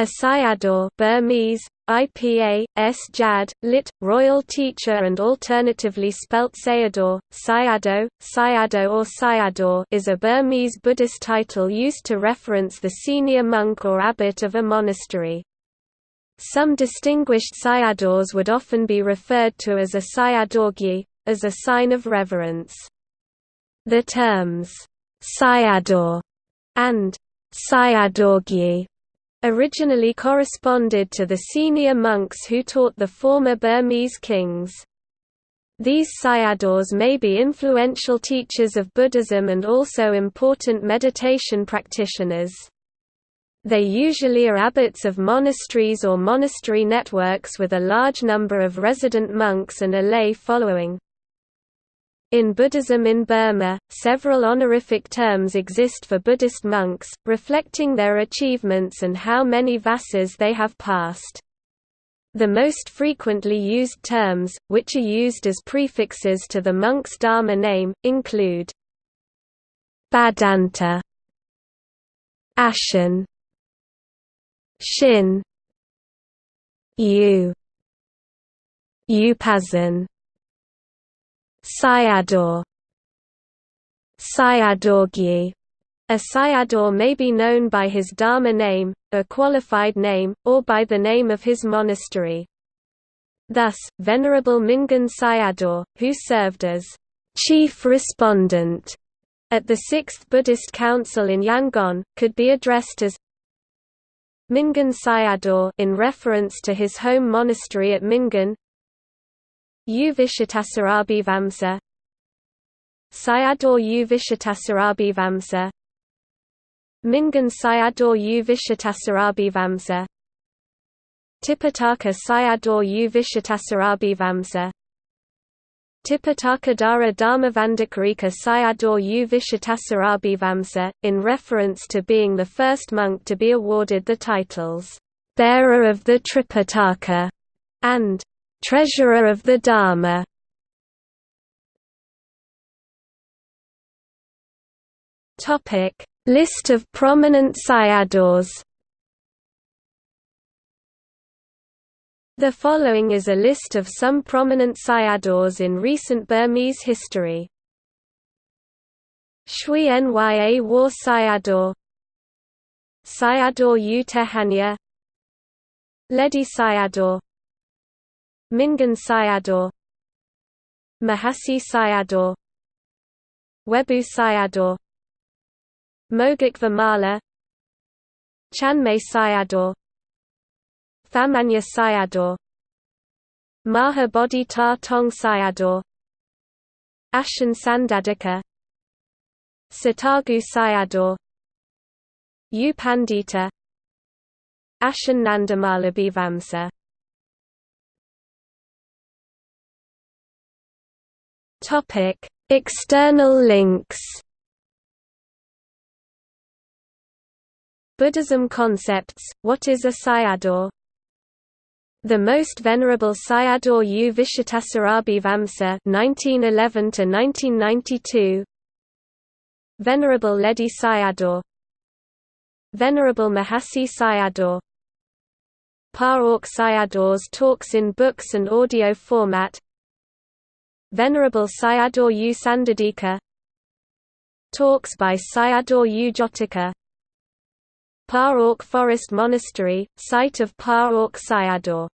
A Sayadaw Burmese, IPA, S. Jad, lit. Royal Teacher and alternatively spelt Sayadaw, Sayadaw, Sayadaw or Sayadaw is a Burmese Buddhist title used to reference the senior monk or abbot of a monastery. Some distinguished Sayadaws would often be referred to as a Sayadawgyi, as a sign of reverence. The terms, Sayadaw and Sayadawgyi originally corresponded to the senior monks who taught the former Burmese kings. These sayadaws may be influential teachers of Buddhism and also important meditation practitioners. They usually are abbots of monasteries or monastery networks with a large number of resident monks and a lay following. In Buddhism in Burma, several honorific terms exist for Buddhist monks, reflecting their achievements and how many vasas they have passed. The most frequently used terms, which are used as prefixes to the monk's dharma name, include Bhaddanta Ashin Shin U Upazin Sayadaw Sayadawgyi a Sayadaw may be known by his Dharma name, a qualified name, or by the name of his monastery. Thus, Venerable Mingun Sayadaw, who served as chief respondent at the Sixth Buddhist Council in Yangon, could be addressed as Mingun Sayadaw in reference to his home monastery at Mingun U Vicittasarabhivamsa Sayadaw U Vicittasarabhivamsa Mingun Sayadaw U Vicittasarabhivamsa Tipitaka Sayadaw U Vicittasarabhivamsa Tipitaka Dara Dharmavandakarika Sayadaw U Vicittasarabhivamsa, in reference to being the first monk to be awarded the titles, Bearer of the Tripitaka, and Treasurer of the Dharma. Topic: List of prominent sayadaws. The following is a list of some prominent sayadaws in recent Burmese history. Shui Nya War Sayadaw. U Tehanya Ledi Sayadaw Mingun Sayadaw Mahasi Sayadaw Webu Sayadaw Mogok Vimala Chanmyay Sayadaw Thamanya Sayadaw Maha Bodhi Ta Tong Sayadaw Ashin Sandadika Sitagu Sayadaw U Pandita Ashin Topic: External links. Buddhism concepts. What is a sayadaw? The most venerable Sayadaw U Vicittasarabhivamsa (1911–1992). Venerable Ledi Sayadaw. Venerable Mahasi Sayadaw. Pa Auk Sayadaws talks in books and audio format Venerable Sayadaw U. Sandadika. Talks by Sayadaw U. Jotika Pa Auk Forest Monastery, site of Pa Auk Sayadaw